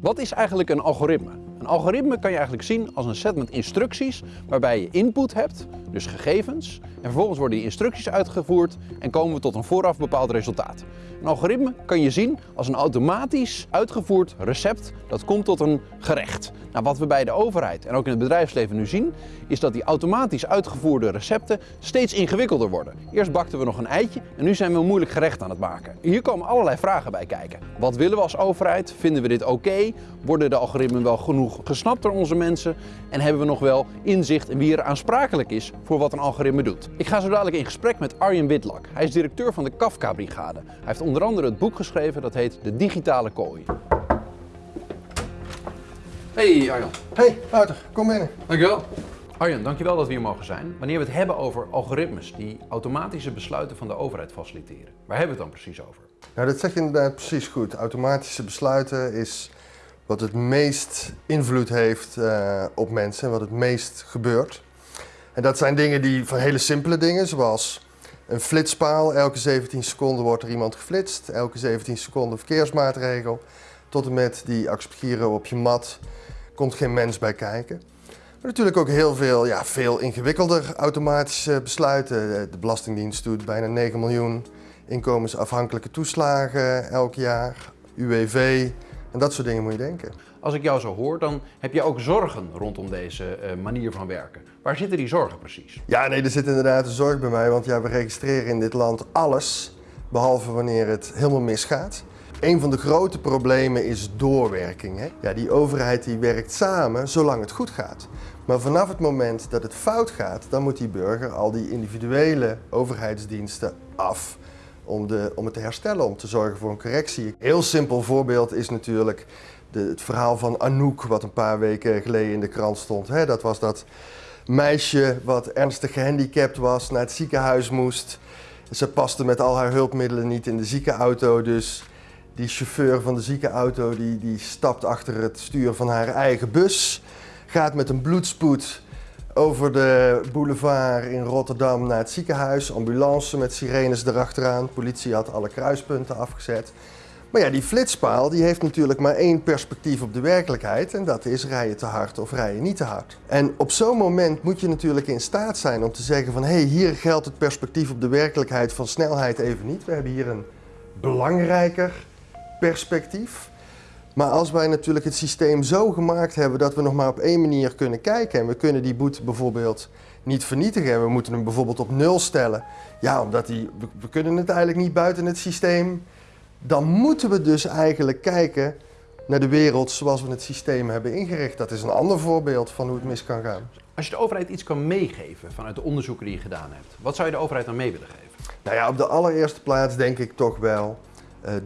Wat is eigenlijk een algoritme? Een algoritme kan je eigenlijk zien als een set met instructies waarbij je input hebt, dus gegevens, en vervolgens worden die instructies uitgevoerd en komen we tot een vooraf bepaald resultaat. Een algoritme kan je zien als een automatisch uitgevoerd recept dat komt tot een gerecht. Nou, wat we bij de overheid en ook in het bedrijfsleven nu zien, is dat die automatisch uitgevoerde recepten steeds ingewikkelder worden. Eerst bakten we nog een eitje en nu zijn we een moeilijk gerecht aan het maken. Hier komen allerlei vragen bij kijken. Wat willen we als overheid? Vinden we dit oké? Worden de algoritmen wel genoeg gesnapt door onze mensen? En hebben we nog wel inzicht in wie er aansprakelijk is voor wat een algoritme doet? Ik ga zo dadelijk in gesprek met Arjen Witlak. Hij is directeur van de Kafka-brigade. Hij heeft onder andere het boek geschreven dat heet De Digitale Kooi. Hey Arjan. Hey, Wouter, kom binnen. Dankjewel. Arjen, dankjewel dat we hier mogen zijn. Wanneer we het hebben over algoritmes die automatische besluiten van de overheid faciliteren, waar hebben we het dan precies over? Nou, dat zeg je inderdaad precies goed. Automatische besluiten is wat het meest invloed heeft uh, op mensen en wat het meest gebeurt. En dat zijn dingen die van hele simpele dingen, zoals een flitspaal. Elke 17 seconden wordt er iemand geflitst. Elke 17 seconden verkeersmaatregel. Tot en met die accepteren op je mat komt geen mens bij kijken. Maar natuurlijk ook heel veel, ja, veel ingewikkelder automatische besluiten. De Belastingdienst doet bijna 9 miljoen inkomensafhankelijke toeslagen elk jaar. UWV en dat soort dingen moet je denken. Als ik jou zo hoor, dan heb je ook zorgen rondom deze uh, manier van werken. Waar zitten die zorgen precies? Ja, nee, er zit inderdaad een zorg bij mij, want ja, we registreren in dit land alles, behalve wanneer het helemaal misgaat. Een van de grote problemen is doorwerking. Hè? Ja, die overheid die werkt samen zolang het goed gaat. Maar vanaf het moment dat het fout gaat, dan moet die burger al die individuele overheidsdiensten af om, de, om het te herstellen, om te zorgen voor een correctie. Heel simpel voorbeeld is natuurlijk het verhaal van Anouk, wat een paar weken geleden in de krant stond. Dat was dat meisje wat ernstig gehandicapt was, naar het ziekenhuis moest. Ze paste met al haar hulpmiddelen niet in de ziekenauto, dus die chauffeur van de ziekenauto die, die stapt achter het stuur van haar eigen bus, gaat met een bloedspoed over de boulevard in Rotterdam naar het ziekenhuis. Ambulance met sirenes erachteraan. Politie had alle kruispunten afgezet. Maar ja, die flitspaal die heeft natuurlijk maar één perspectief op de werkelijkheid. En dat is rijden te hard of rijden niet te hard. En op zo'n moment moet je natuurlijk in staat zijn om te zeggen van... hé, hey, hier geldt het perspectief op de werkelijkheid van snelheid even niet. We hebben hier een belangrijker perspectief. Maar als wij natuurlijk het systeem zo gemaakt hebben dat we nog maar op één manier kunnen kijken en we kunnen die boete bijvoorbeeld niet vernietigen en we moeten hem bijvoorbeeld op nul stellen, ja, omdat die, we, kunnen het eigenlijk niet buiten het systeem, dan moeten we dus eigenlijk kijken naar de wereld zoals we het systeem hebben ingericht. Dat is een ander voorbeeld van hoe het mis kan gaan. Als je de overheid iets kan meegeven vanuit de onderzoeken die je gedaan hebt, wat zou je de overheid dan mee willen geven? Nou ja, op de allereerste plaats denk ik toch wel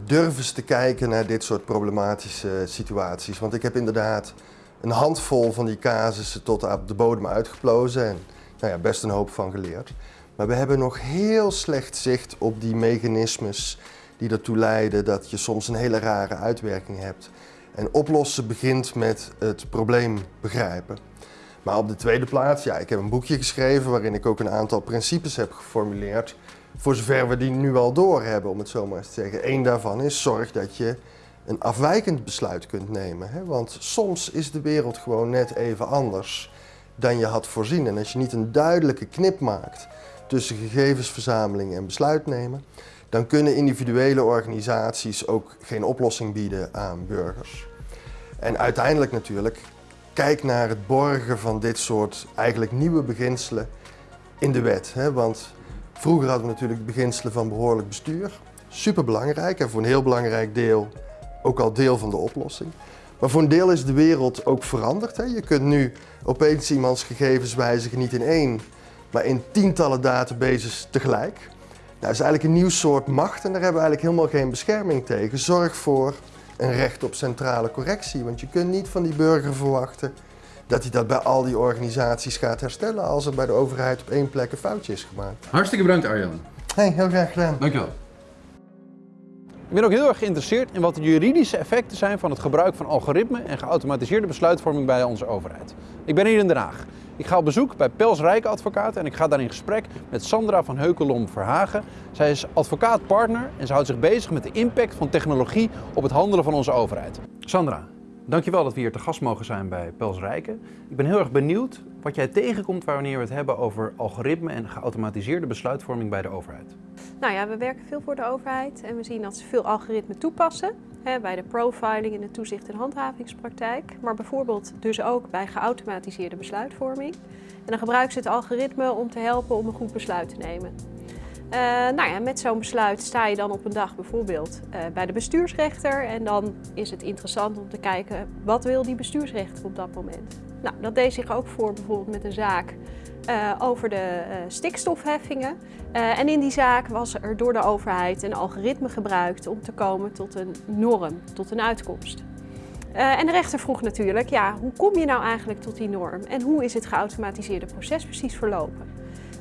durf eens te kijken naar dit soort problematische situaties. Want ik heb inderdaad een handvol van die casussen tot op de bodem uitgeplozen en nou ja, best een hoop van geleerd. Maar we hebben nog heel slecht zicht op die mechanismes die ertoe leiden dat je soms een hele rare uitwerking hebt. En oplossen begint met het probleem begrijpen. Maar op de tweede plaats, ja, ik heb een boekje geschreven waarin ik ook een aantal principes heb geformuleerd voor zover we die nu al door hebben, om het zo maar te zeggen. Eén daarvan is zorg dat je een afwijkend besluit kunt nemen. Hè? Want soms is de wereld gewoon net even anders dan je had voorzien. En als je niet een duidelijke knip maakt tussen gegevensverzameling en besluit nemen, dan kunnen individuele organisaties ook geen oplossing bieden aan burgers. En uiteindelijk natuurlijk, kijk naar het borgen van dit soort eigenlijk nieuwe beginselen in de wet. Hè? Want Vroeger hadden we natuurlijk beginselen van behoorlijk bestuur. Super belangrijk en voor een heel belangrijk deel ook al deel van de oplossing. Maar voor een deel is de wereld ook veranderd. Hè? Je kunt nu opeens iemands gegevens wijzigen niet in één, maar in tientallen databases tegelijk. Nou, dat is eigenlijk een nieuw soort macht en daar hebben we eigenlijk helemaal geen bescherming tegen. Zorg voor een recht op centrale correctie, want je kunt niet van die burger verwachten dat hij dat bij al die organisaties gaat herstellen als er bij de overheid op één plek een foutje is gemaakt. Hartstikke bedankt Arjan. Hey, heel graag gedaan. Dankjewel. Ik ben ook heel erg geïnteresseerd in wat de juridische effecten zijn van het gebruik van algoritmen en geautomatiseerde besluitvorming bij onze overheid. Ik ben hier in Den Haag. Ik ga op bezoek bij Pels Rijke Advocaat en ik ga daar in gesprek met Sandra van Heukelom Verhagen. Zij is advocaat-partner en ze houdt zich bezig met de impact van technologie op het handelen van onze overheid. Sandra, Dankjewel dat we hier te gast mogen zijn bij Pels Rijken. Ik ben heel erg benieuwd wat jij tegenkomt wanneer we het hebben over algoritme en geautomatiseerde besluitvorming bij de overheid. Nou ja, we werken veel voor de overheid en we zien dat ze veel algoritmen toepassen. Hè, bij de profiling in de toezicht- en handhavingspraktijk. Maar bijvoorbeeld dus ook bij geautomatiseerde besluitvorming. En dan gebruiken ze het algoritme om te helpen om een goed besluit te nemen. Uh, nou ja, met zo'n besluit sta je dan op een dag bijvoorbeeld uh, bij de bestuursrechter en dan is het interessant om te kijken wat wil die bestuursrechter op dat moment. Nou, dat deed zich ook voor bijvoorbeeld met een zaak uh, over de stikstofheffingen. en in die zaak was er door de overheid een algoritme gebruikt om te komen tot een norm, tot een uitkomst. en de rechter vroeg natuurlijk, ja, hoe kom je nou eigenlijk tot die norm en hoe is het geautomatiseerde proces precies verlopen?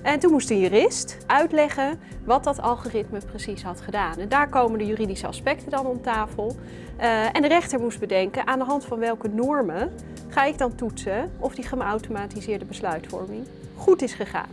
En toen moest een jurist uitleggen wat dat algoritme precies had gedaan. En daar komen de juridische aspecten dan om tafel. Uh, en de rechter moest bedenken aan de hand van welke normen ga ik dan toetsen of die geautomatiseerde besluitvorming goed is gegaan.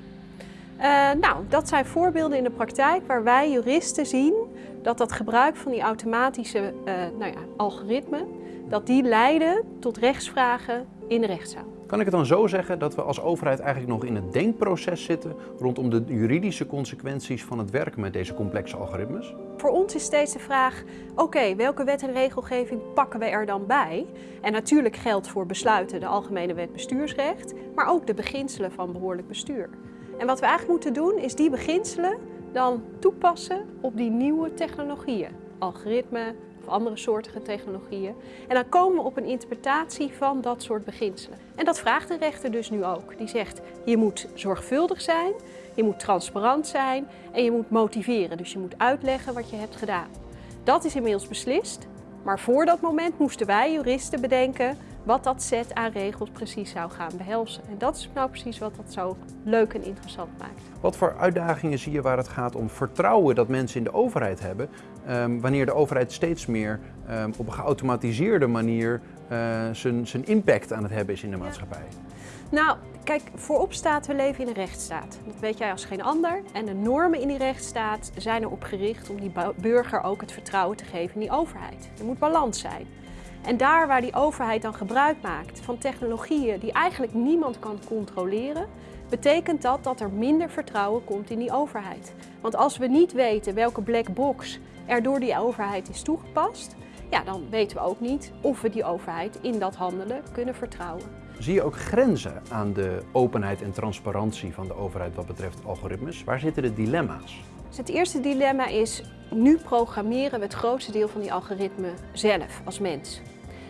Uh, nou, dat zijn voorbeelden in de praktijk waar wij juristen zien dat dat gebruik van die automatische uh, nou ja, algoritmen, dat die leiden tot rechtsvragen in de rechtszaal. Kan ik het dan zo zeggen dat we als overheid eigenlijk nog in het denkproces zitten rondom de juridische consequenties van het werken met deze complexe algoritmes? Voor ons is steeds de vraag, oké, welke wet en regelgeving pakken we er dan bij? En natuurlijk geldt voor besluiten de Algemene Wet Bestuursrecht, maar ook de beginselen van behoorlijk bestuur. En wat we eigenlijk moeten doen is die beginselen dan toepassen op die nieuwe technologieën. Algoritmen, andere soortige technologieën. En dan komen we op een interpretatie van dat soort beginselen. En dat vraagt de rechter dus nu ook. Die zegt, je moet zorgvuldig zijn, je moet transparant zijn en je moet motiveren. Dus je moet uitleggen wat je hebt gedaan. Dat is inmiddels beslist, maar voor dat moment moesten wij juristen bedenken wat dat set aan regels precies zou gaan behelzen. En dat is nou precies wat dat zo leuk en interessant maakt. Wat voor uitdagingen zie je waar het gaat om vertrouwen dat mensen in de overheid hebben, um, wanneer de overheid steeds meer um, op een geautomatiseerde manier uh, zijn, zijn impact aan het hebben is in de maatschappij? Nou, kijk, voorop staat, we leven in een rechtsstaat. Dat weet jij als geen ander. En de normen in die rechtsstaat zijn erop gericht om die burger ook het vertrouwen te geven in die overheid. Er moet balans zijn. En daar waar die overheid dan gebruik maakt van technologieën die eigenlijk niemand kan controleren, betekent dat dat er minder vertrouwen komt in die overheid. Want als we niet weten welke black box er door die overheid is toegepast, ja, dan weten we ook niet of we die overheid in dat handelen kunnen vertrouwen. Zie je ook grenzen aan de openheid en transparantie van de overheid wat betreft algoritmes? Waar zitten de dilemma's? Dus het eerste dilemma is, nu programmeren we het grootste deel van die algoritme zelf als mens.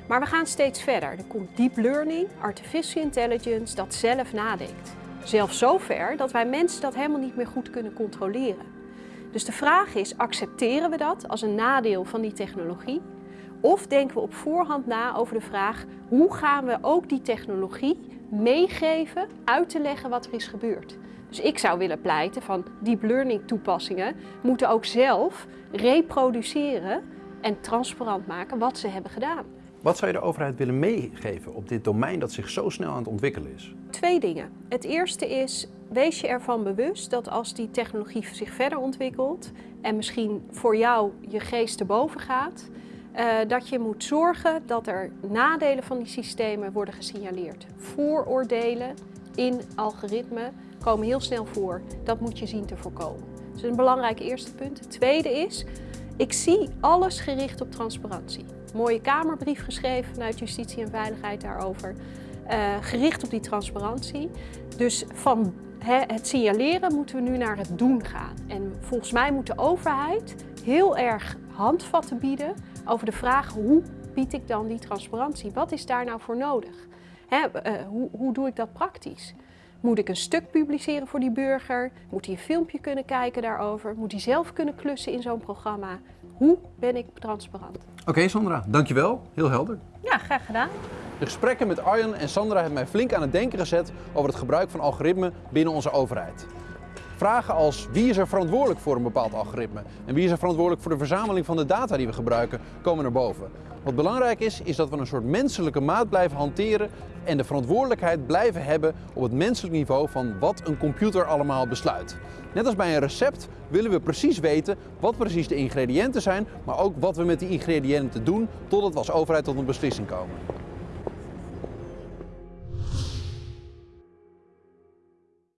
Maar we gaan steeds verder. Er komt deep learning, artificial intelligence, dat zelf nadenkt. Zelfs zover dat wij mensen dat helemaal niet meer goed kunnen controleren. Dus de vraag is, accepteren we dat als een nadeel van die technologie? Of denken we op voorhand na over de vraag, hoe gaan we ook die technologie meegeven, uit te leggen wat er is gebeurd? Dus ik zou willen pleiten van deep learning toepassingen moeten ook zelf reproduceren en transparant maken wat ze hebben gedaan. Wat zou je de overheid willen meegeven op dit domein dat zich zo snel aan het ontwikkelen is? Twee dingen. Het eerste is, wees je ervan bewust dat als die technologie zich verder ontwikkelt en misschien voor jou je geest te boven gaat, dat je moet zorgen dat er nadelen van die systemen worden gesignaleerd. Vooroordelen in algoritmen komen heel snel voor. Dat moet je zien te voorkomen. Dat is een belangrijk eerste punt. Het tweede is, ik zie alles gericht op transparantie. Mooie Kamerbrief geschreven vanuit Justitie en Veiligheid daarover. Uh, gericht op die transparantie. Dus van het signaleren moeten we nu naar het doen gaan. En volgens mij moet de overheid heel erg handvatten bieden over de vraag hoe bied ik dan die transparantie? Wat is daar nou voor nodig? Hè, uh, hoe, hoe doe ik dat praktisch? Moet ik een stuk publiceren voor die burger? Moet hij een filmpje kunnen kijken daarover? Moet hij zelf kunnen klussen in zo'n programma? Hoe ben ik transparant? Oké Sandra, dankjewel. Heel helder. Ja, graag gedaan. De gesprekken met Arjen en Sandra hebben mij flink aan het denken gezet over het gebruik van algoritmen binnen onze overheid. Vragen als wie is er verantwoordelijk voor een bepaald algoritme en wie is er verantwoordelijk voor de verzameling van de data die we gebruiken, komen naar boven. Wat belangrijk is, is dat we een soort menselijke maat blijven hanteren en de verantwoordelijkheid blijven hebben op het menselijk niveau van wat een computer allemaal besluit. Net als bij een recept willen we precies weten wat precies de ingrediënten zijn, maar ook wat we met die ingrediënten doen totdat we als overheid tot een beslissing komen.